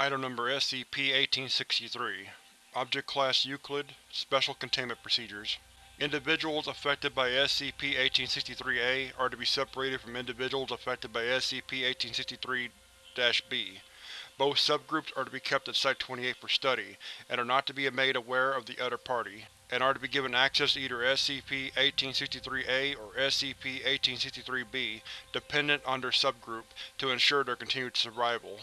Item Number SCP-1863 Object Class Euclid Special Containment Procedures Individuals affected by SCP-1863-A are to be separated from individuals affected by SCP-1863-B. Both subgroups are to be kept at Site-28 for study, and are not to be made aware of the other party, and are to be given access to either SCP-1863-A or SCP-1863-B, dependent on their subgroup, to ensure their continued survival.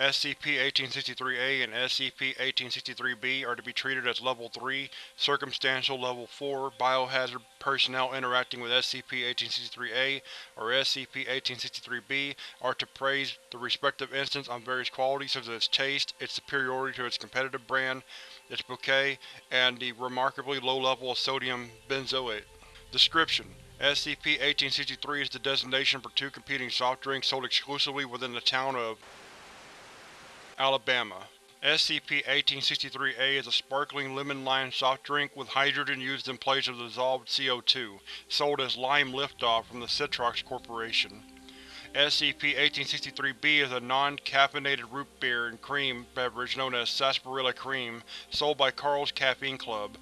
SCP-1863-A and SCP-1863-B are to be treated as Level 3, Circumstantial Level 4 Biohazard personnel interacting with SCP-1863-A or SCP-1863-B are to praise the respective instance on various qualities such as its taste, its superiority to its competitive brand, its bouquet, and the remarkably low level of sodium benzoate. Description: SCP-1863 is the designation for two competing soft drinks sold exclusively within the town of Alabama. SCP-1863-A is a sparkling lemon-lime soft drink with hydrogen used in place of dissolved CO2, sold as Lime Liftoff from the Citrox Corporation. SCP-1863-B is a non-caffeinated root beer and cream beverage known as Sarsaparilla Cream, sold by Carl's Caffeine Club.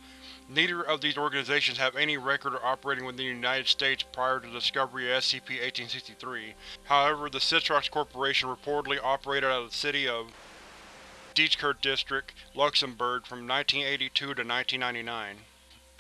Neither of these organizations have any record of operating within the United States prior to the discovery of SCP-1863. However, the Citrox Corporation reportedly operated out of the city of Diekirch District, Luxembourg from 1982 to 1999.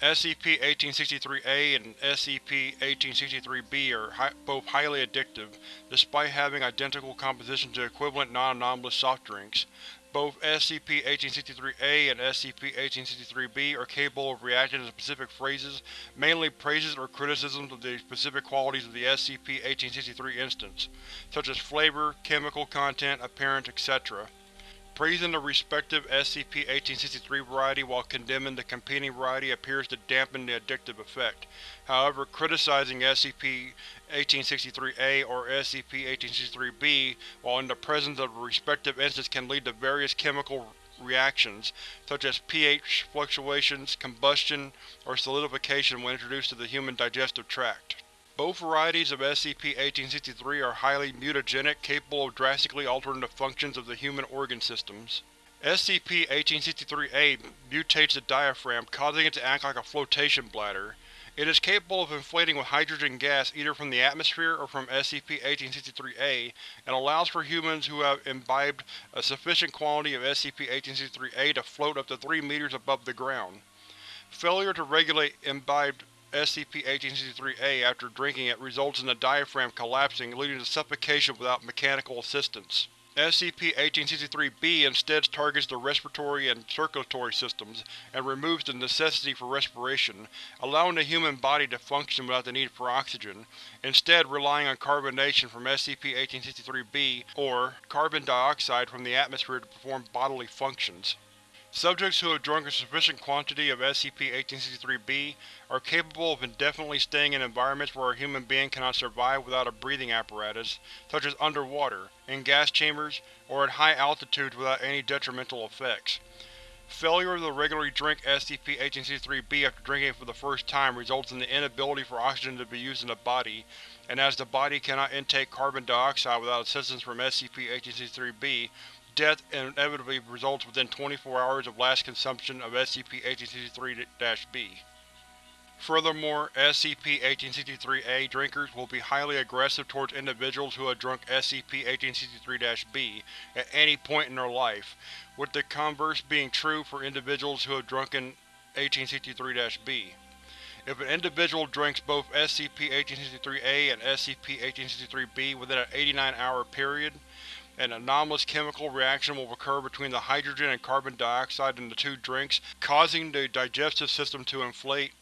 SCP-1863-A and SCP-1863-B are hi both highly addictive, despite having identical composition to equivalent non-anomalous soft drinks. Both SCP-1863-A and SCP-1863-B are capable of reacting to specific phrases, mainly praises or criticisms of the specific qualities of the SCP-1863 instance, such as flavor, chemical content, appearance, etc. Praising the respective SCP-1863 variety while condemning the competing variety appears to dampen the addictive effect. However, criticizing SCP-1863-A or SCP-1863-B while in the presence of the respective instance can lead to various chemical reactions, such as pH fluctuations, combustion, or solidification when introduced to the human digestive tract. Both varieties of SCP-1863 are highly mutagenic, capable of drastically altering the functions of the human organ systems. SCP-1863-A mutates the diaphragm, causing it to act like a flotation bladder. It is capable of inflating with hydrogen gas either from the atmosphere or from SCP-1863-A, and allows for humans who have imbibed a sufficient quantity of SCP-1863-A to float up to 3 meters above the ground. Failure to regulate imbibed SCP-1863-A after drinking it results in the diaphragm collapsing, leading to suffocation without mechanical assistance. SCP-1863-B instead targets the respiratory and circulatory systems, and removes the necessity for respiration, allowing the human body to function without the need for oxygen, instead relying on carbonation from SCP-1863-B or carbon dioxide from the atmosphere to perform bodily functions. Subjects who have drunk a sufficient quantity of SCP-1863-B are capable of indefinitely staying in environments where a human being cannot survive without a breathing apparatus, such as underwater, in gas chambers, or at high altitudes without any detrimental effects. Failure to regularly drink SCP-1863-B after drinking it for the first time results in the inability for oxygen to be used in the body, and as the body cannot intake carbon dioxide without assistance from SCP-1863-B, death inevitably results within 24 hours of last consumption of SCP-1863-B. Furthermore, SCP-1863-A drinkers will be highly aggressive towards individuals who have drunk SCP-1863-B at any point in their life, with the converse being true for individuals who have drunken 1863-B. If an individual drinks both SCP-1863-A and SCP-1863-B within an 89-hour period, an anomalous chemical reaction will occur between the hydrogen and carbon dioxide in the two drinks, causing the digestive system to inflate.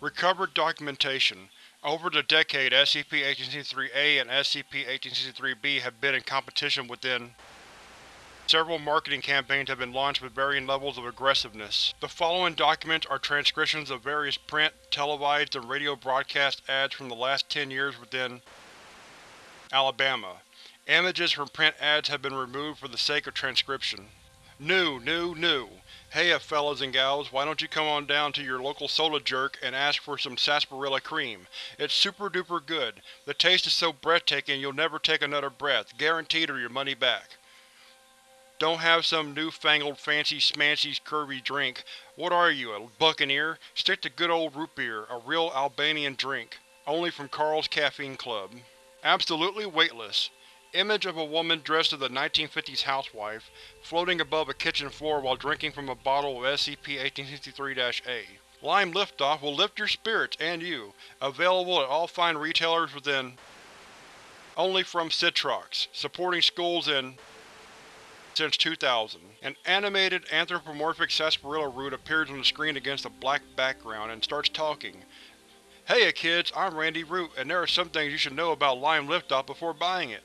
Recovered documentation Over the decade, SCP-1863-A and SCP-1863-B have been in competition within Several marketing campaigns have been launched with varying levels of aggressiveness. The following documents are transcriptions of various print, televised, and radio broadcast ads from the last ten years within Alabama. Images from print ads have been removed for the sake of transcription. New, new, new! Heya uh, fellas and gals, why don't you come on down to your local soda jerk and ask for some sarsaparilla cream. It's super duper good. The taste is so breathtaking you'll never take another breath, guaranteed or your money back. Don't have some newfangled fancy smancy curvy drink. What are you, a buccaneer? Stick to good old root beer, a real Albanian drink. Only from Carl's Caffeine Club. Absolutely weightless. Image of a woman dressed as a 1950s housewife, floating above a kitchen floor while drinking from a bottle of SCP-1863-A. Lime Liftoff will lift your spirits and you. Available at all fine retailers within only from Citrox, supporting schools in since 2000. An animated anthropomorphic sarsaparilla root appears on the screen against a black background and starts talking. Heya kids, I'm Randy Root, and there are some things you should know about Lime Liftoff before buying it.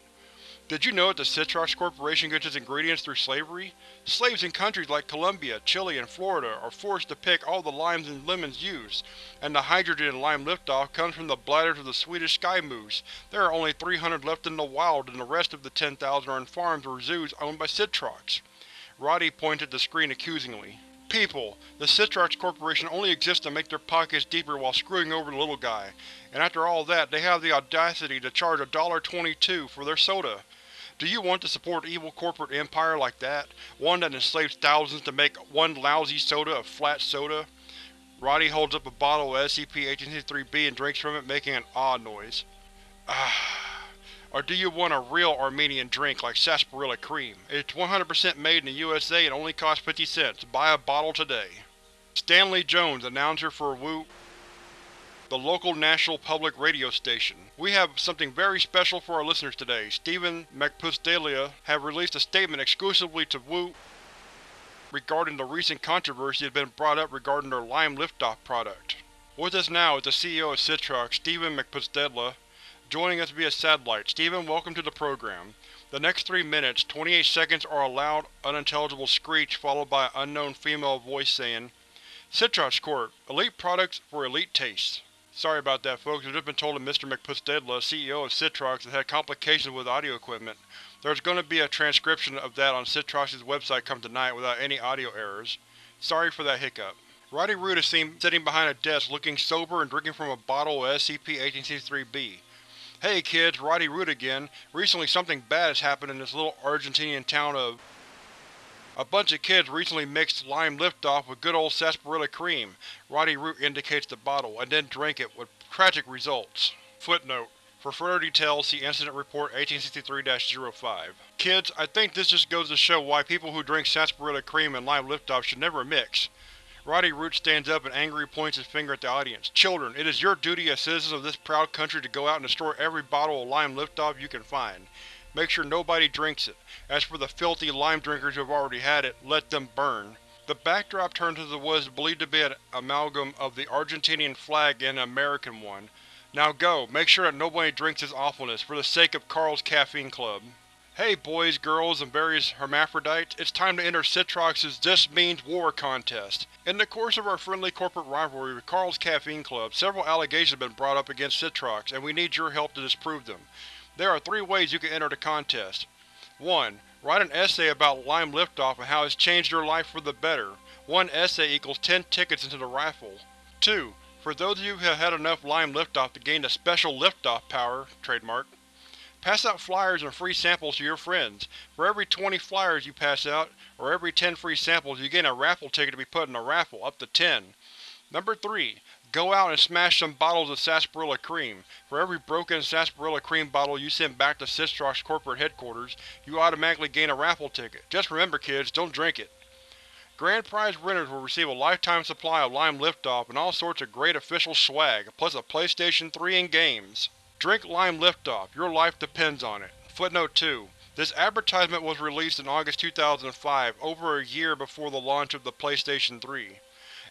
Did you know that the Citrox Corporation gets its ingredients through slavery? Slaves in countries like Colombia, Chile, and Florida are forced to pick all the limes and lemons used, and the hydrogen in lime liftoff comes from the bladders of the Swedish sky moose. There are only 300 left in the wild and the rest of the 10,000 are in farms or zoos owned by Citrox. Roddy pointed the screen accusingly. People, the Citrox Corporation only exists to make their pockets deeper while screwing over the little guy, and after all that they have the audacity to charge $1.22 for their soda. Do you want to support an evil corporate empire like that? One that enslaves thousands to make one lousy soda of flat soda? Roddy holds up a bottle of SCP-1863-B and drinks from it, making an ah noise. Ah. Or do you want a real Armenian drink like sarsaparilla cream? It's 100% made in the USA and only costs 50 cents. Buy a bottle today. Stanley Jones, announcer for Wu the local national public radio station. We have something very special for our listeners today. Stephen McPusdelia have released a statement exclusively to Wu regarding the recent controversy that has been brought up regarding their Lime Liftoff product. With us now is the CEO of Citrox, Stephen McPusdedla, joining us via satellite. Stephen, welcome to the program. The next three minutes, 28 seconds are a loud, unintelligible screech followed by an unknown female voice saying, Citrox Corp. Elite products for elite tastes. Sorry about that, folks. I've just been told that Mr. McPustedla, CEO of Citrox, has had complications with audio equipment. There's going to be a transcription of that on Citrox's website come tonight without any audio errors. Sorry for that hiccup. Roddy Root is seen sitting behind a desk looking sober and drinking from a bottle of SCP-1863-B. Hey kids, Roddy Root again. Recently something bad has happened in this little Argentinian town of a bunch of kids recently mixed lime liftoff with good old sarsaparilla cream. Roddy Root indicates the bottle, and then drank it, with tragic results. Footnote: For further details, see Incident Report 1863-05. Kids, I think this just goes to show why people who drink sarsaparilla cream and lime liftoff should never mix. Roddy Root stands up and angrily points his finger at the audience. Children, it is your duty as citizens of this proud country to go out and destroy every bottle of lime liftoff you can find. Make sure nobody drinks it. As for the filthy lime drinkers who have already had it, let them burn. The backdrop turned to the is believed to be an amalgam of the Argentinian flag and an American one. Now go, make sure that nobody drinks this awfulness, for the sake of Carl's Caffeine Club. Hey boys, girls, and various hermaphrodites, it's time to enter Citrox's This Means War contest. In the course of our friendly corporate rivalry with Carl's Caffeine Club, several allegations have been brought up against Citrox, and we need your help to disprove them. There are three ways you can enter the contest. 1. Write an essay about Lime Liftoff and how it's changed your life for the better. One essay equals 10 tickets into the raffle. 2. For those of you who have had enough Lime Liftoff to gain the special liftoff power trademark, pass out flyers and free samples to your friends. For every 20 flyers you pass out, or every 10 free samples, you gain a raffle ticket to be put in a raffle, up to 10. Number 3. Go out and smash some bottles of sarsaparilla cream. For every broken sarsaparilla cream bottle you send back to Citrox corporate headquarters, you automatically gain a raffle ticket. Just remember kids, don't drink it. Grand prize winners will receive a lifetime supply of Lime Liftoff and all sorts of great official swag, plus a PlayStation 3 and games. Drink Lime Liftoff, your life depends on it. Footnote 2. This advertisement was released in August 2005, over a year before the launch of the PlayStation 3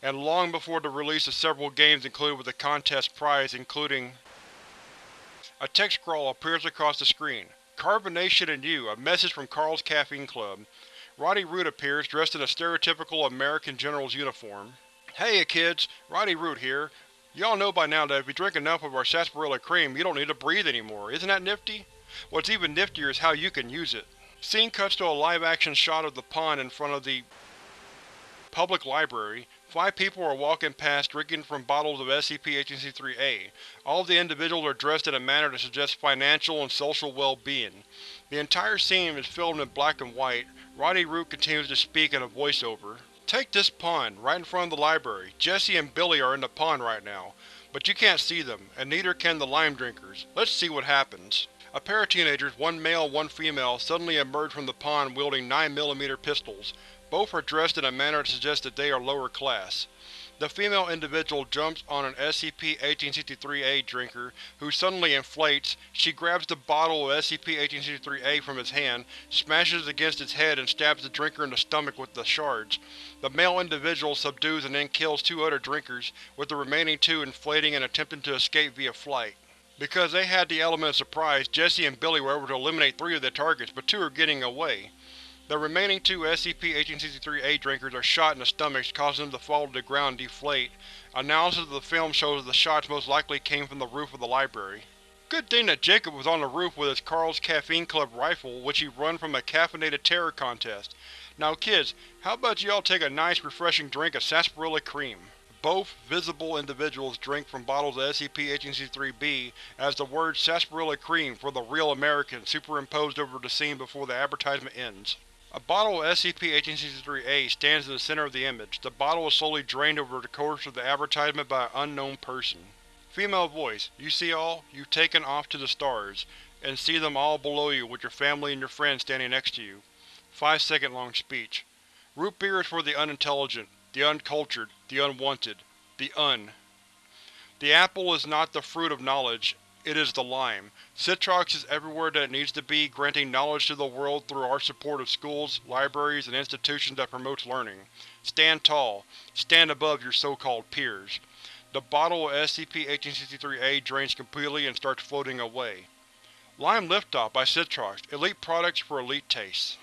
and long before the release of several games included with the contest prize including A text scroll appears across the screen. Carbonation and You, a message from Carl's Caffeine Club. Roddy Root appears, dressed in a stereotypical American general's uniform. Hey kids, Roddy Root here. Y'all know by now that if you drink enough of our sarsaparilla cream, you don't need to breathe anymore. Isn't that nifty? What's even niftier is how you can use it. Scene cuts to a live-action shot of the pond in front of the public library, Five people are walking past drinking from bottles of SCP-1863-A. All of the individuals are dressed in a manner that suggests financial and social well-being. The entire scene is filmed in black and white, Rodney Root continues to speak in a voiceover. Take this pond, right in front of the library. Jesse and Billy are in the pond right now, but you can't see them, and neither can the lime drinkers. Let's see what happens. A pair of teenagers, one male one female, suddenly emerge from the pond wielding 9mm pistols. Both are dressed in a manner that suggests that they are lower class. The female individual jumps on an SCP-1863-A drinker, who suddenly inflates. She grabs the bottle of SCP-1863-A from his hand, smashes it against its head and stabs the drinker in the stomach with the shards. The male individual subdues and then kills two other drinkers, with the remaining two inflating and attempting to escape via flight. Because they had the element of surprise, Jesse and Billy were able to eliminate three of the targets, but two are getting away. The remaining two SCP-1863-A drinkers are shot in the stomachs, causing them to fall to the ground and deflate. Analysis of the film shows that the shots most likely came from the roof of the library. Good thing that Jacob was on the roof with his Carl's Caffeine Club rifle, which he won from a caffeinated terror contest. Now kids, how about you all take a nice refreshing drink of sarsaparilla cream? Both visible individuals drink from bottles of SCP-1863-B as the word sarsaparilla cream for the real American superimposed over the scene before the advertisement ends. A bottle of SCP-1863-A stands in the center of the image. The bottle is slowly drained over the course of the advertisement by an unknown person. Female voice, you see all, you've taken off to the stars, and see them all below you with your family and your friends standing next to you. Five second long speech. Root beer is for the unintelligent, the uncultured, the unwanted, the un. The apple is not the fruit of knowledge, it is the lime. Citrox is everywhere that it needs to be, granting knowledge to the world through our support of schools, libraries, and institutions that promotes learning. Stand tall. Stand above your so-called peers. The bottle of SCP-1863-A drains completely and starts floating away. Lime Liftoff by Citrox, elite products for elite tastes.